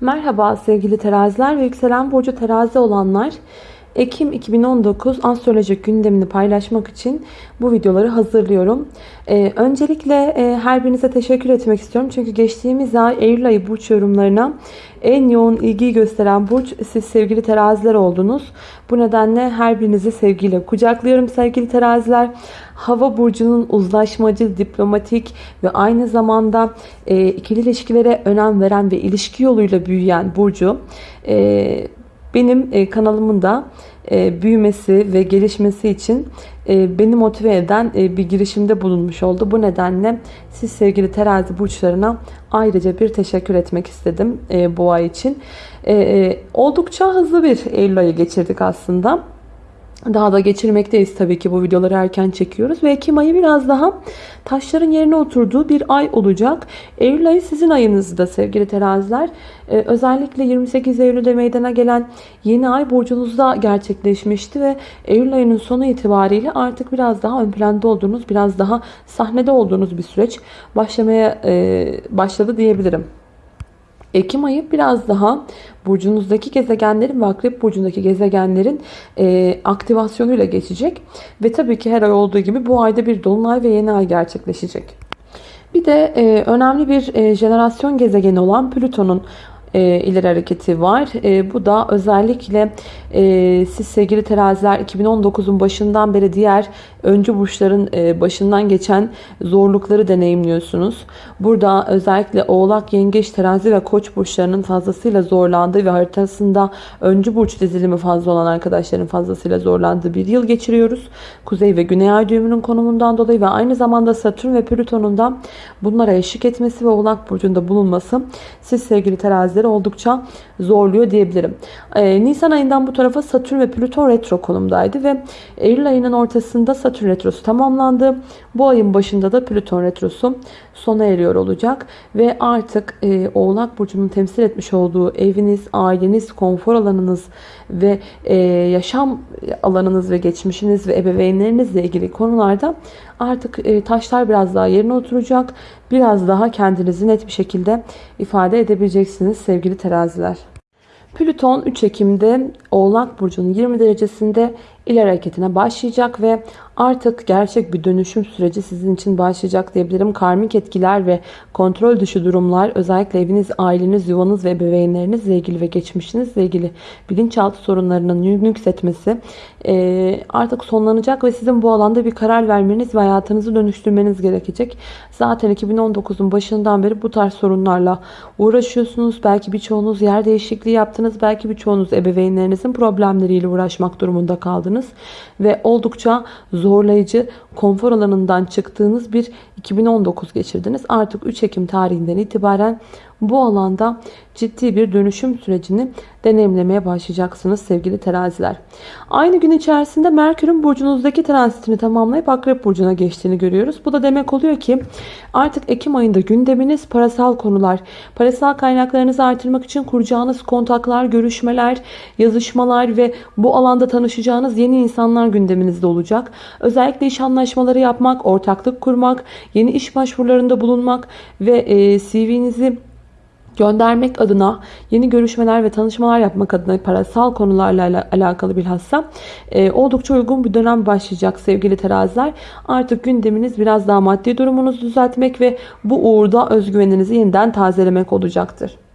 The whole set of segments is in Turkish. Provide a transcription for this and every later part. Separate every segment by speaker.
Speaker 1: Merhaba sevgili teraziler ve yükselen burcu terazi olanlar. Ekim 2019 astrolojik gündemini paylaşmak için bu videoları hazırlıyorum. Ee, öncelikle e, her birinize teşekkür etmek istiyorum. Çünkü geçtiğimiz ay Eylül ayı burç yorumlarına en yoğun ilgiyi gösteren burç siz sevgili teraziler oldunuz. Bu nedenle her birinizi sevgiyle kucaklıyorum sevgili teraziler. Hava burcunun uzlaşmacı, diplomatik ve aynı zamanda e, ikili ilişkilere önem veren ve ilişki yoluyla büyüyen burcu e, benim e, kanalımın da e, büyümesi ve gelişmesi için e, beni motive eden bir girişimde bulunmuş oldu. Bu nedenle siz sevgili terazi burçlarına ayrıca bir teşekkür etmek istedim bu ay için. Oldukça hızlı bir Eylül ayı geçirdik aslında. Daha da geçirmekteyiz tabii ki bu videoları erken çekiyoruz. Ve Ekim ayı biraz daha taşların yerine oturduğu bir ay olacak. Eylül ayı sizin ayınızda sevgili teraziler. Ee, özellikle 28 Eylül'de meydana gelen yeni ay burcunuzda gerçekleşmişti. Ve Eylül ayının sonu itibariyle artık biraz daha ön planda olduğunuz, biraz daha sahnede olduğunuz bir süreç başlamaya e, başladı diyebilirim. Ekim ayı biraz daha burcunuzdaki gezegenlerin ve akrep burcundaki gezegenlerin e, aktivasyonuyla geçecek. Ve tabii ki her ay olduğu gibi bu ayda bir dolunay ve yeni ay gerçekleşecek. Bir de e, önemli bir e, jenerasyon gezegeni olan Plüton'un e, ileri hareketi var. E, bu da özellikle e, siz sevgili teraziler 2019'un başından beri diğer öncü burçların e, başından geçen zorlukları deneyimliyorsunuz. Burada özellikle oğlak, yengeç, terazi ve koç burçlarının fazlasıyla zorlandığı ve haritasında öncü burç dizilimi fazla olan arkadaşların fazlasıyla zorlandığı bir yıl geçiriyoruz. Kuzey ve güney ay düğümünün konumundan dolayı ve aynı zamanda Satürn ve Plüton'un da bunlara eşlik etmesi ve oğlak burcunda bulunması siz sevgili terazileri oldukça zorluyor diyebilirim. Ee, Nisan ayından bu tarafa Satürn ve Plüton retro konumdaydı ve Eylül ayının ortasında Satürn retrosu tamamlandı. Bu ayın başında da Plüton retrosu sona eriyor olacak ve artık e, Oğlak Burcu'nun temsil etmiş olduğu eviniz, aileniz, konfor alanınız ve e, yaşam alanınız ve geçmişiniz ve ebeveynlerinizle ilgili konularda artık e, taşlar biraz daha yerine oturacak. Biraz daha kendinizi net bir şekilde ifade edebileceksiniz sevgili teraziler. Plüton 3 Ekim'de Oğlak Burcu'nun 20 derecesinde ileri hareketine başlayacak ve artık gerçek bir dönüşüm süreci sizin için başlayacak diyebilirim. Karmik etkiler ve kontrol dışı durumlar özellikle eviniz, aileniz, yuvanız ve ebeveynlerinizle ilgili ve geçmişinizle ilgili bilinçaltı sorunlarının yükseltmesi artık sonlanacak ve sizin bu alanda bir karar vermeniz ve hayatınızı dönüştürmeniz gerekecek. Zaten 2019'un başından beri bu tarz sorunlarla uğraşıyorsunuz. Belki birçoğunuz yer değişikliği yaptınız. Belki birçoğunuz ebeveynlerinizin problemleriyle uğraşmak durumunda kaldınız. Ve oldukça zorlayıcı, konfor alanından çıktığınız bir 2019 geçirdiniz. Artık 3 Ekim tarihinden itibaren bu alanda ciddi bir dönüşüm sürecini deneyimlemeye başlayacaksınız sevgili teraziler. Aynı gün içerisinde Merkür'ün burcunuzdaki transitini tamamlayıp Akrep Burcu'na geçtiğini görüyoruz. Bu da demek oluyor ki artık Ekim ayında gündeminiz parasal konular, parasal kaynaklarınızı artırmak için kuracağınız kontaklar, görüşmeler, yazışmalar ve bu alanda tanışacağınız yeni insanlar gündeminizde olacak. Özellikle iş anlaşmaları yapmak, ortaklık kurmak, yeni iş başvurularında bulunmak ve e, CV'nizi göndermek adına yeni görüşmeler ve tanışmalar yapmak adına parasal konularla alakalı bilhassa e, oldukça uygun bir dönem başlayacak sevgili teraziler. Artık gündeminiz biraz daha maddi durumunuzu düzeltmek ve bu uğurda özgüveninizi yeniden tazelemek olacaktır.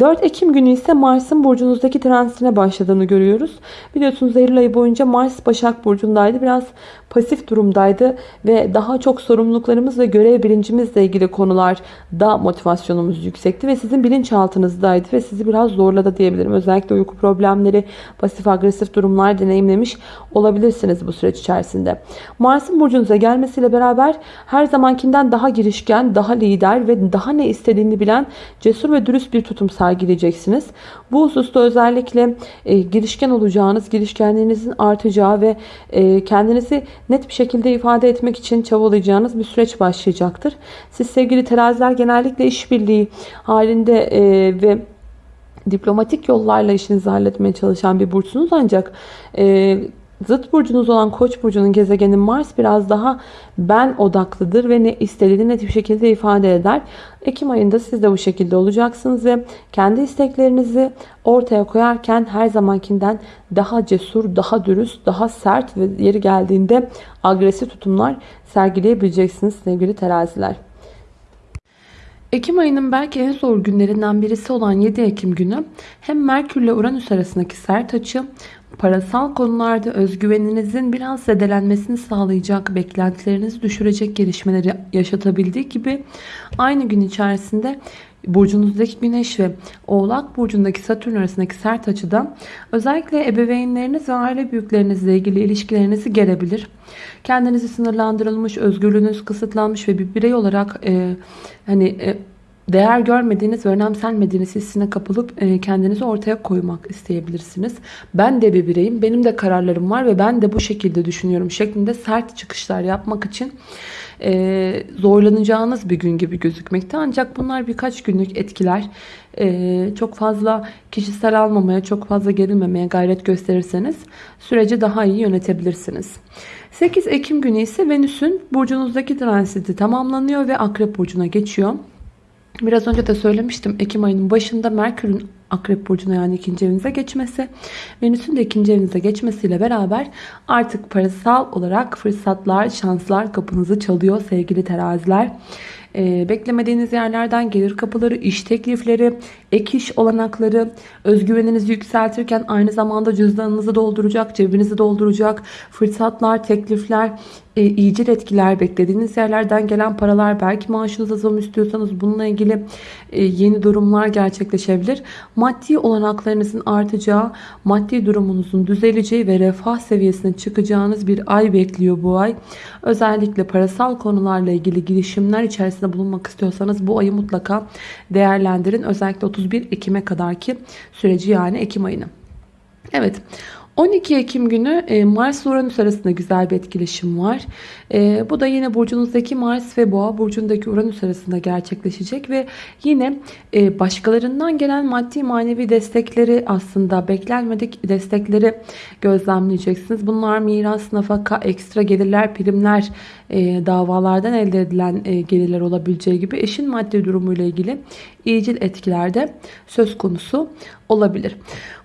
Speaker 1: 4 Ekim günü ise Mars'ın burcunuzdaki transitine başladığını görüyoruz. Biliyorsunuz Eylül ayı boyunca Mars Başak Burcu'ndaydı. Biraz pasif durumdaydı ve daha çok sorumluluklarımız ve görev bilincimizle ilgili konularda motivasyonumuz yüksekti ve sizin bilinçaltınızdaydı ve sizi biraz zorladı diyebilirim. Özellikle uyku problemleri, pasif agresif durumlar deneyimlemiş olabilirsiniz bu süreç içerisinde. Mars'ın burcunuza gelmesiyle beraber her zamankinden daha girişken, daha lider ve daha ne istediğini bilen cesur ve dürüst bir tutum sergileyeceksiniz. Bu hususta özellikle e, girişken olacağınız, girişkenliğinizin artacağı ve e, kendinizi net bir şekilde ifade etmek için çabalayacağınız bir süreç başlayacaktır. Siz sevgili teraziler genellikle işbirliği halinde e, ve diplomatik yollarla işinizi halletmeye çalışan bir burçsunuz ancak e, Zıt burcunuz olan Koç burcunun gezegeni Mars biraz daha ben odaklıdır ve ne istediğini net bir şekilde ifade eder. Ekim ayında siz de bu şekilde olacaksınız ve kendi isteklerinizi ortaya koyarken her zamankinden daha cesur, daha dürüst, daha sert ve yeri geldiğinde agresif tutumlar sergileyebileceksiniz sevgili teraziler. Ekim ayının belki en zor günlerinden birisi olan 7 Ekim günü hem Merkür ile Uranüs arasındaki sert açı parasal konularda özgüveninizin biraz zedelenmesini sağlayacak, beklentilerinizi düşürecek gelişmeleri yaşatabildiği gibi aynı gün içerisinde burcunuzdaki güneş ve oğlak burcundaki satürn arasındaki sert açıda özellikle ebeveynleriniz ve aile büyüklerinizle ilgili ilişkilerinizi gerebilir. Kendinizi sınırlandırılmış, özgürlüğünüz kısıtlanmış ve bir birey olarak e, hani e, değer görmediğiniz ve önemsenmediğiniz hissine kapılıp e, kendinizi ortaya koymak isteyebilirsiniz. Ben de bir bireyim, benim de kararlarım var ve ben de bu şekilde düşünüyorum şeklinde sert çıkışlar yapmak için e, zorlanacağınız bir gün gibi gözükmekte. Ancak bunlar birkaç günlük etkiler. E, çok fazla kişisel almamaya, çok fazla gerilmemeye gayret gösterirseniz süreci daha iyi yönetebilirsiniz. 8 Ekim günü ise Venüs'ün burcunuzdaki transiti tamamlanıyor ve Akrep burcuna geçiyor. Biraz önce de söylemiştim Ekim ayının başında Merkür'ün Akrep Burcu'na yani ikinci evinize geçmesi, Venüs'ün de ikinci evinize geçmesiyle beraber artık parasal olarak fırsatlar, şanslar kapınızı çalıyor sevgili teraziler. Ee, beklemediğiniz yerlerden gelir kapıları, iş teklifleri, ek iş olanakları, özgüveninizi yükseltirken aynı zamanda cüzdanınızı dolduracak, cebinizi dolduracak fırsatlar, teklifler, e, iyicil etkiler, beklediğiniz yerlerden gelen paralar, belki maaşınıza zam istiyorsanız bununla ilgili e, yeni durumlar gerçekleşebilir. Maddi olanaklarınızın artacağı, maddi durumunuzun düzeleceği ve refah seviyesine çıkacağınız bir ay bekliyor bu ay. Özellikle parasal konularla ilgili girişimler içerisinde bulunmak istiyorsanız bu ayı mutlaka değerlendirin. Özellikle 31 Ekim'e kadarki süreci yani Ekim ayını. Evet 12 Ekim günü e, Mars Uranüs arasında güzel bir etkileşim var. E, bu da yine burcunuzdaki Mars ve Boğa burcundaki Uranüs arasında gerçekleşecek ve yine e, başkalarından gelen maddi manevi destekleri aslında beklenmedik destekleri gözlemleyeceksiniz. Bunlar miras, nafaka, ekstra gelirler, primler, davalardan elde edilen gelirler olabileceği gibi eşin maddi durumuyla ilgili iyicil etkilerde söz konusu olabilir.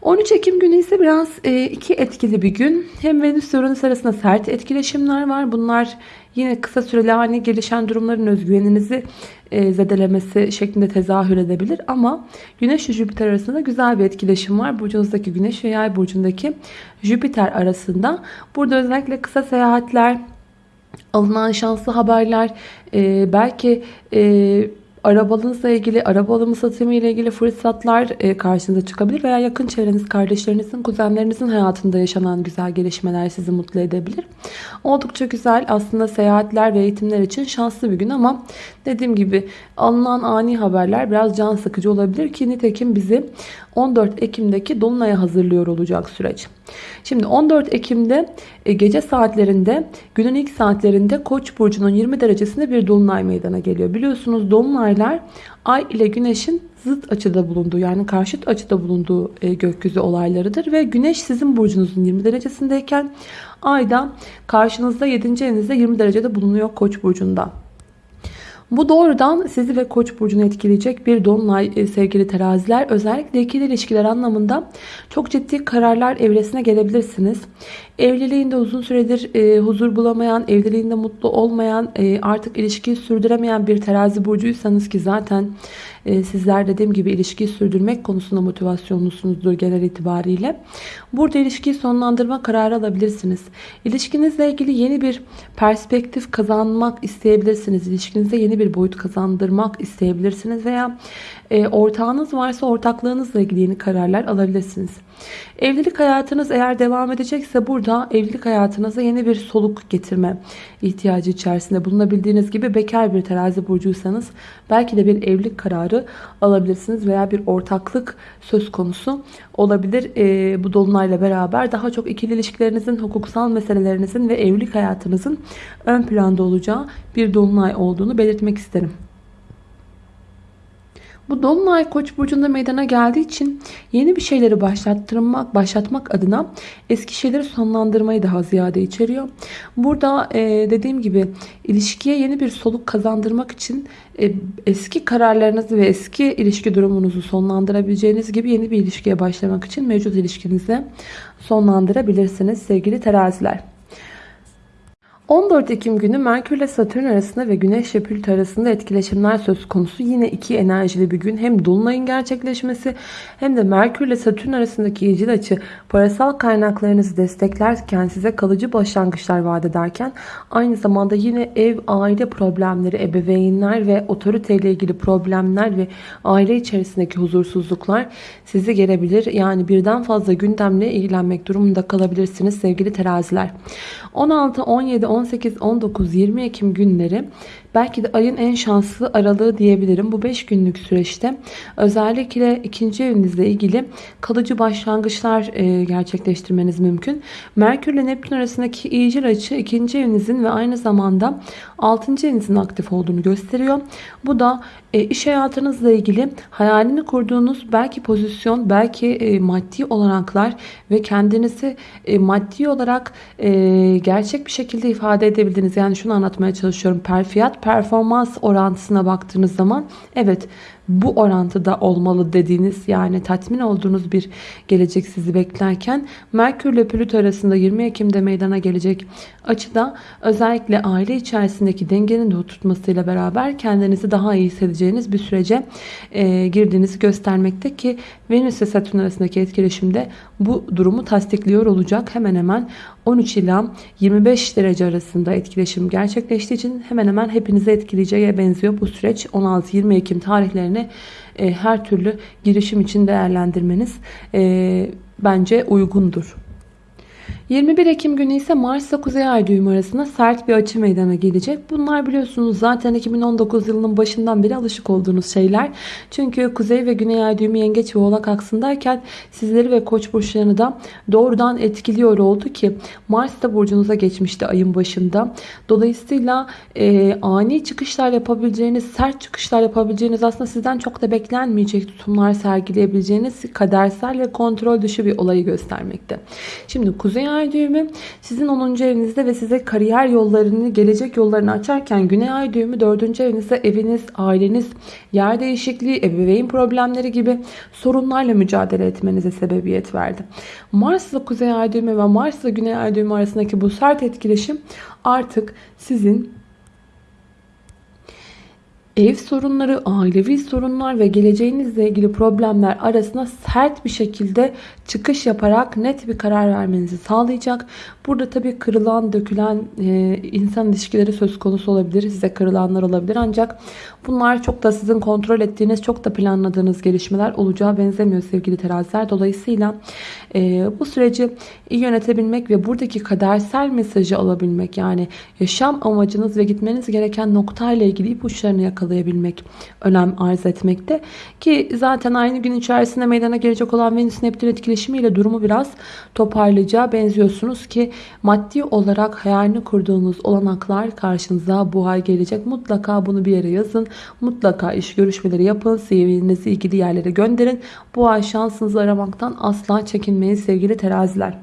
Speaker 1: 13 Ekim günü ise biraz e, iki etkili bir gün. Hem Venüs ve Uranüs arasında sert etkileşimler var. Bunlar yine kısa süreli haline gelişen durumların özgüveninizi e, zedelemesi şeklinde tezahür edebilir. Ama Güneş ve Jüpiter arasında güzel bir etkileşim var. Burcunuzdaki Güneş ve Yay burcundaki Jüpiter arasında. Burada özellikle kısa seyahatler, alınan şanslı haberler, e, belki e, arabanızla ilgili, araba alımı satımı ile ilgili fırsatlar e, karşınıza çıkabilir veya yakın çevreniz, kardeşlerinizin, kuzenlerinizin hayatında yaşanan güzel gelişmeler sizi mutlu edebilir. Oldukça güzel aslında seyahatler ve eğitimler için şanslı bir gün ama dediğim gibi alınan ani haberler biraz can sıkıcı olabilir ki nitekim bizi 14 Ekim'deki Dolunay'a hazırlıyor olacak süreç. Şimdi 14 Ekim'de e, gece saatlerinde günün ilk saatlerinde Koç burcunun 20 derecesinde bir dolunay meydana geliyor. Biliyorsunuz dolunaylar Ay ile Güneş'in zıt açıda bulunduğu yani karşıt açıda bulunduğu e, gökyüzü olaylarıdır ve Güneş sizin burcunuzun 20 derecesindeyken Ay da karşınızda 7. evinizde 20 derecede bulunuyor Koç burcunda. Bu doğrudan sizi ve koç burcunu etkileyecek bir dolunay e, sevgili teraziler. Özellikle ikili ilişkiler anlamında çok ciddi kararlar evresine gelebilirsiniz. Evliliğinde uzun süredir e, huzur bulamayan, evliliğinde mutlu olmayan, e, artık ilişkiyi sürdüremeyen bir terazi burcuysanız ki zaten e, sizler dediğim gibi ilişkiyi sürdürmek konusunda motivasyonlusunuzdur genel itibariyle. Burada ilişkiyi sonlandırma kararı alabilirsiniz. İlişkinizle ilgili yeni bir perspektif kazanmak isteyebilirsiniz. İlişkinize yeni bir boyut kazandırmak isteyebilirsiniz veya e, ortağınız varsa ortaklığınızla ilgili yeni kararlar alabilirsiniz. Evlilik hayatınız eğer devam edecekse burada evlilik hayatınıza yeni bir soluk getirme ihtiyacı içerisinde bulunabildiğiniz gibi bekar bir terazi burcuysanız belki de bir evlilik kararı alabilirsiniz veya bir ortaklık söz konusu olabilir. E, bu dolunayla beraber daha çok ikili ilişkilerinizin, hukuksal meselelerinizin ve evlilik hayatınızın ön planda olacağı bir dolunay olduğunu belirtmek isterim. Bu dolunay Koç burcunda meydana geldiği için yeni bir şeyleri başlattırmak, başlatmak adına eski şeyleri sonlandırmayı daha ziyade içeriyor. Burada e, dediğim gibi ilişkiye yeni bir soluk kazandırmak için e, eski kararlarınızı ve eski ilişki durumunuzu sonlandırabileceğiniz gibi yeni bir ilişkiye başlamak için mevcut ilişkinizi sonlandırabilirsiniz sevgili teraziler. 14 Ekim günü Merkür ile Satürn arasında ve Güneş ile Plüto arasında etkileşimler söz konusu. Yine iki enerjili bir gün. Hem Dolunay'ın gerçekleşmesi hem de Merkür ile Satürn arasındaki iyicil açı parasal kaynaklarınızı desteklerken size kalıcı başlangıçlar vaat ederken aynı zamanda yine ev, aile problemleri, ebeveynler ve otoriteyle ilgili problemler ve aile içerisindeki huzursuzluklar sizi gelebilir. Yani birden fazla gündemle ilgilenmek durumunda kalabilirsiniz sevgili teraziler. 16, 17, 18, 19, 20 Ekim günleri belki de ayın en şanslı aralığı diyebilirim. Bu 5 günlük süreçte özellikle ikinci evinizle ilgili kalıcı başlangıçlar e, gerçekleştirmeniz mümkün. Merkür ile Neptün arasındaki iyicil açı ikinci evinizin ve aynı zamanda altıncı evinizin aktif olduğunu gösteriyor. Bu da e, iş hayatınızla ilgili hayalini kurduğunuz belki pozisyon, belki e, maddi olanaklar ve kendinizi maddi olarak gerçek bir şekilde ifade edebildiğiniz yani şunu anlatmaya çalışıyorum. Perfiyat performans orantısına baktığınız zaman evet bu orantıda olmalı dediğiniz yani tatmin olduğunuz bir gelecek sizi beklerken Merkür ile Plüto arasında 20 Ekim'de meydana gelecek açıda özellikle aile içerisindeki dengenin de oturtmasıyla beraber kendinizi daha iyi hissedeceğiniz bir sürece e, girdiğinizi göstermekte ki Venüs ve Satürn arasındaki etkileşimde bu durumu tasdikliyor olacak. Hemen hemen 13 ila 25 derece arasında etkileşim gerçekleştiği için hemen hemen hepinizi etkileyeceğe benziyor bu süreç. 16-20 Ekim tarihlerini e, her türlü girişim için değerlendirmeniz e, bence uygundur. 21 Ekim günü ise Mars ile Kuzey Ay düğümü arasında sert bir açı meydana gelecek. Bunlar biliyorsunuz zaten 2019 yılının başından beri alışık olduğunuz şeyler. Çünkü Kuzey ve Güney Ay düğümü Yengeç ve Oğlak aksındayken sizleri ve Koç burçlarını da doğrudan etkiliyor oldu ki Mars da burcunuza geçmişti ayın başında. Dolayısıyla e, ani çıkışlar yapabileceğiniz, sert çıkışlar yapabileceğiniz aslında sizden çok da beklenmeyecek tutumlar sergileyebileceğiniz kadersel ve kontrol dışı bir olayı göstermekte. Şimdi Kuzey Ay ay düğümü sizin 10. evinizde ve size kariyer yollarını, gelecek yollarını açarken Güney ay düğümü 4. evinizde eviniz, aileniz, yer değişikliği, ebeveyn problemleri gibi sorunlarla mücadele etmenize sebebiyet verdi. Mars ile Kuzey ay düğümü ve Mars ile Güney ay düğümü arasındaki bu sert etkileşim artık sizin ev sorunları, ailevi sorunlar ve geleceğinizle ilgili problemler arasında sert bir şekilde çıkış yaparak net bir karar vermenizi sağlayacak. Burada tabii kırılan, dökülen e, insan ilişkileri söz konusu olabilir. Size kırılanlar olabilir. Ancak bunlar çok da sizin kontrol ettiğiniz, çok da planladığınız gelişmeler olacağı benzemiyor sevgili teraziler. Dolayısıyla e, bu süreci iyi yönetebilmek ve buradaki kadersel mesajı alabilmek yani yaşam amacınız ve gitmeniz gereken noktayla ilgili ipuçlarını yakalayabilmek önem arz etmekte. Ki zaten aynı gün içerisinde meydana gelecek olan Venüs Neptün etkileşimiyle durumu biraz toparlayacağı benziyorsunuz ki maddi olarak hayalini kurduğunuz olanaklar karşınıza bu ay gelecek. Mutlaka bunu bir yere yazın. Mutlaka iş görüşmeleri yapın. CV'nizi ilgili yerlere gönderin. Bu ay şansınızı aramaktan asla çekinmeyin sevgili teraziler.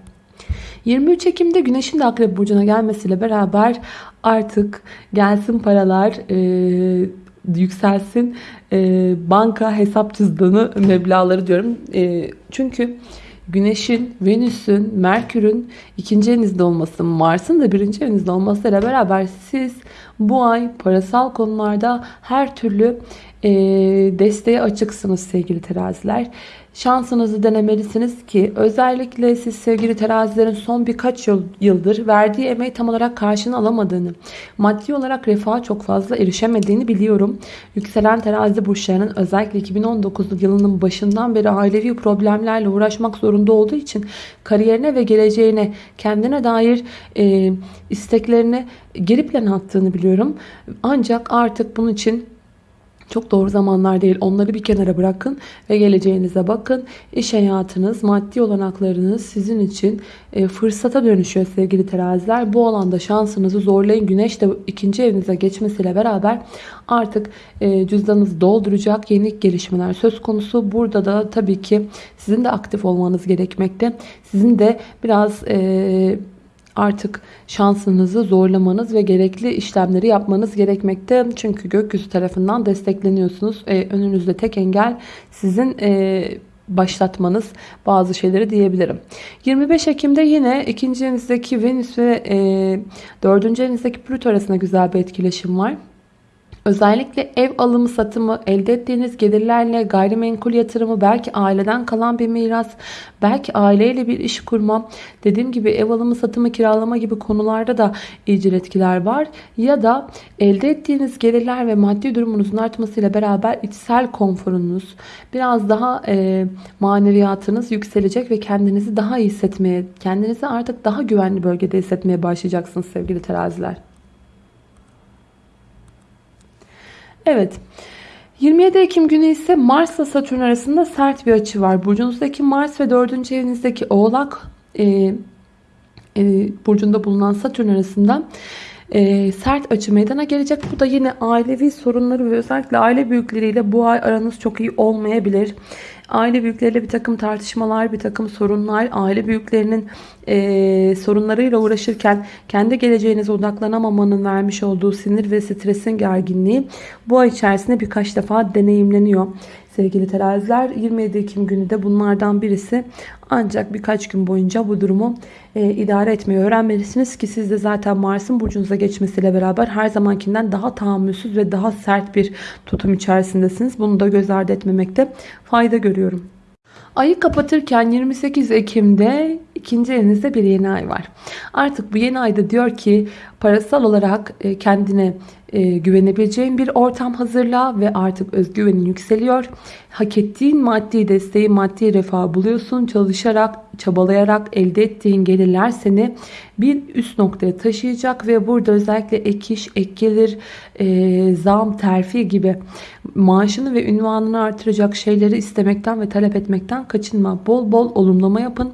Speaker 1: 23 Ekim'de Güneş'in de Akrep Burcu'na gelmesiyle beraber artık gelsin paralar, e, yükselsin e, banka hesap cüzdanı meblağları diyorum. E, çünkü Güneş'in, Venüs'ün, Merkür'ün ikinci evinizde olması, Mars'ın da birinci evinizde olmasıyla beraber siz bu ay parasal konularda her türlü e, desteğe açıksınız sevgili teraziler. Şansınızı denemelisiniz ki özellikle siz sevgili terazilerin son birkaç yıl, yıldır verdiği emeği tam olarak karşını alamadığını, maddi olarak refaha çok fazla erişemediğini biliyorum. Yükselen terazi burçlarının özellikle 2019 yılının başından beri ailevi problemlerle uğraşmak zorunda olduğu için kariyerine ve geleceğine kendine dair e, isteklerini geri plan attığını biliyorum. Ancak artık bunun için çok doğru zamanlar değil. Onları bir kenara bırakın ve geleceğinize bakın. İş hayatınız, maddi olanaklarınız sizin için e, fırsata dönüşüyor sevgili teraziler. Bu alanda şansınızı zorlayın. Güneş de ikinci evinize geçmesiyle beraber artık e, cüzdanınızı dolduracak yeni gelişmeler söz konusu. Burada da tabii ki sizin de aktif olmanız gerekmekte. Sizin de biraz... E, artık şansınızı zorlamanız ve gerekli işlemleri yapmanız gerekmekte. Çünkü gökyüzü tarafından destekleniyorsunuz. E, önünüzde tek engel sizin e, başlatmanız bazı şeyleri diyebilirim. 25 Ekim'de yine ikinci evinizdeki Venüs ve e, dördüncü evinizdeki Plüto arasında güzel bir etkileşim var. Özellikle ev alımı satımı, elde ettiğiniz gelirlerle gayrimenkul yatırımı, belki aileden kalan bir miras, belki aileyle bir iş kurma, dediğim gibi ev alımı satımı, kiralama gibi konularda da icil etkiler var. Ya da elde ettiğiniz gelirler ve maddi durumunuzun artmasıyla beraber içsel konforunuz, biraz daha e, maneviyatınız yükselecek ve kendinizi daha iyi hissetmeye, kendinizi artık daha güvenli bölgede hissetmeye başlayacaksınız sevgili teraziler. Evet. 27 Ekim günü ise Mars ile Satürn arasında sert bir açı var. Burcunuzdaki Mars ve 4. evinizdeki Oğlak e, e, burcunda bulunan Satürn arasında e, sert açı meydana gelecek. Bu da yine ailevi sorunları ve özellikle aile büyükleriyle bu ay aranız çok iyi olmayabilir. Aile büyükleriyle bir takım tartışmalar, bir takım sorunlar, aile büyüklerinin e, sorunlarıyla uğraşırken kendi geleceğinize odaklanamamanın vermiş olduğu sinir ve stresin gerginliği bu ay içerisinde birkaç defa deneyimleniyor. Sevgili teraziler 27 Ekim günü de bunlardan birisi ancak birkaç gün boyunca bu durumu e, idare etmeyi öğrenmelisiniz ki siz de zaten Mars'ın burcunuza geçmesiyle beraber her zamankinden daha tahammülsüz ve daha sert bir tutum içerisindesiniz. Bunu da göz ardı etmemekte fayda görüyorum. Ayı kapatırken 28 Ekim'de ikinci elinizde bir yeni ay var. Artık bu yeni ayda diyor ki parasal olarak e, kendine e, güvenebileceğin bir ortam hazırla ve artık özgüvenin yükseliyor. Hak ettiğin maddi desteği, maddi refah buluyorsun. Çalışarak, çabalayarak elde ettiğin gelirler seni bir üst noktaya taşıyacak ve burada özellikle ek iş, ek gelir, e, zam, terfi gibi maaşını ve ünvanını artıracak şeyleri istemekten ve talep etmekten kaçınma. Bol bol olumlama yapın.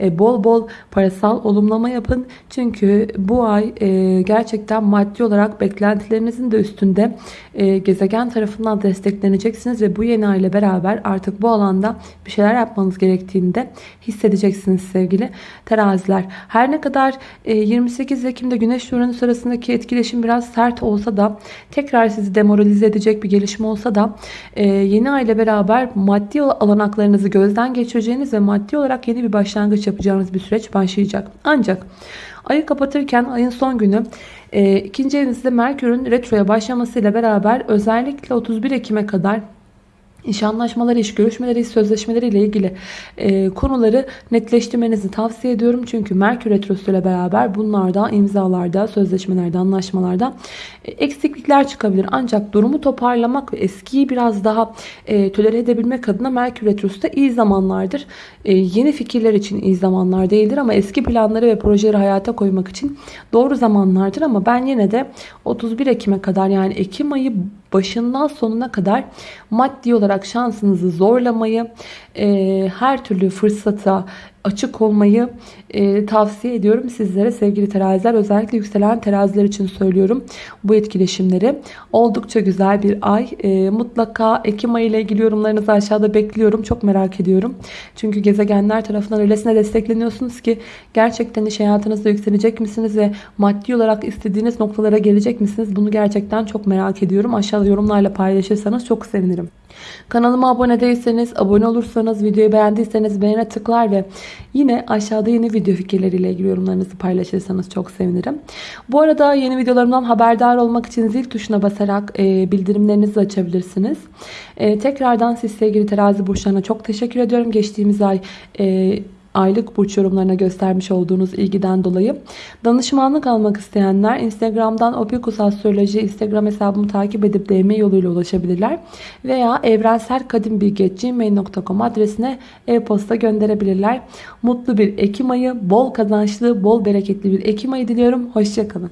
Speaker 1: E, bol bol parasal olumlama yapın. Çünkü bu ay e, gerçekten maddi olarak beklentilerinizin de üstünde e, gezegen tarafından destekleneceksiniz ve bu yeni ay ile beraber artık bu alanda bir şeyler yapmanız gerektiğini de hissedeceksiniz sevgili teraziler. Her ne kadar 28 Ekim'de Güneş Uranüs arasındaki etkileşim biraz sert olsa da tekrar sizi demoralize edecek bir gelişme olsa da yeni ay ile beraber maddi alanaklarınızı gözden geçireceğiniz ve maddi olarak yeni bir başlangıç yapacağınız bir süreç başlayacak. Ancak ayı kapatırken ayın son günü e, ikinci evinizde Merkür'ün retroya başlamasıyla beraber özellikle 31 Ekim'e kadar İş anlaşmaları, iş görüşmeleri, iş sözleşmeleri ile ilgili e, konuları netleştirmenizi tavsiye ediyorum. Çünkü Merkür Retrosu ile beraber bunlarda, imzalarda, sözleşmelerde, anlaşmalarda e, eksiklikler çıkabilir. Ancak durumu toparlamak ve eskiyi biraz daha e, tolere edebilmek adına Merkür Retrosu da iyi zamanlardır. E, yeni fikirler için iyi zamanlar değildir ama eski planları ve projeleri hayata koymak için doğru zamanlardır. Ama ben yine de 31 Ekim'e kadar yani Ekim ayı başından sonuna kadar maddi olarak şansınızı zorlamayı, e, her türlü fırsata açık olmayı e, tavsiye ediyorum sizlere sevgili teraziler. Özellikle yükselen teraziler için söylüyorum bu etkileşimleri. Oldukça güzel bir ay. E, mutlaka Ekim ayı ile ilgili yorumlarınızı aşağıda bekliyorum. Çok merak ediyorum. Çünkü gezegenler tarafından öylesine destekleniyorsunuz ki gerçekten iş hayatınızda yükselecek misiniz ve maddi olarak istediğiniz noktalara gelecek misiniz? Bunu gerçekten çok merak ediyorum. Aşağıda yorumlarla paylaşırsanız çok sevinirim. Kanalıma abone değilseniz, abone olursanız, videoyu beğendiyseniz beğene tıklar ve yine aşağıda yeni video fikirleriyle ilgili yorumlarınızı paylaşırsanız çok sevinirim. Bu arada yeni videolarımdan haberdar olmak için zil tuşuna basarak e, bildirimlerinizi açabilirsiniz. E, tekrardan siz sevgili terazi burçlarına çok teşekkür ediyorum. Geçtiğimiz ay e, aylık burç yorumlarına göstermiş olduğunuz ilgiden dolayı. Danışmanlık almak isteyenler Instagram'dan Opikus Astroloji Instagram hesabımı takip edip DM yoluyla ulaşabilirler. Veya evrenselkadimbilgi.gmail.com adresine e-posta gönderebilirler. Mutlu bir Ekim ayı, bol kazançlı, bol bereketli bir Ekim ayı diliyorum. Hoşçakalın.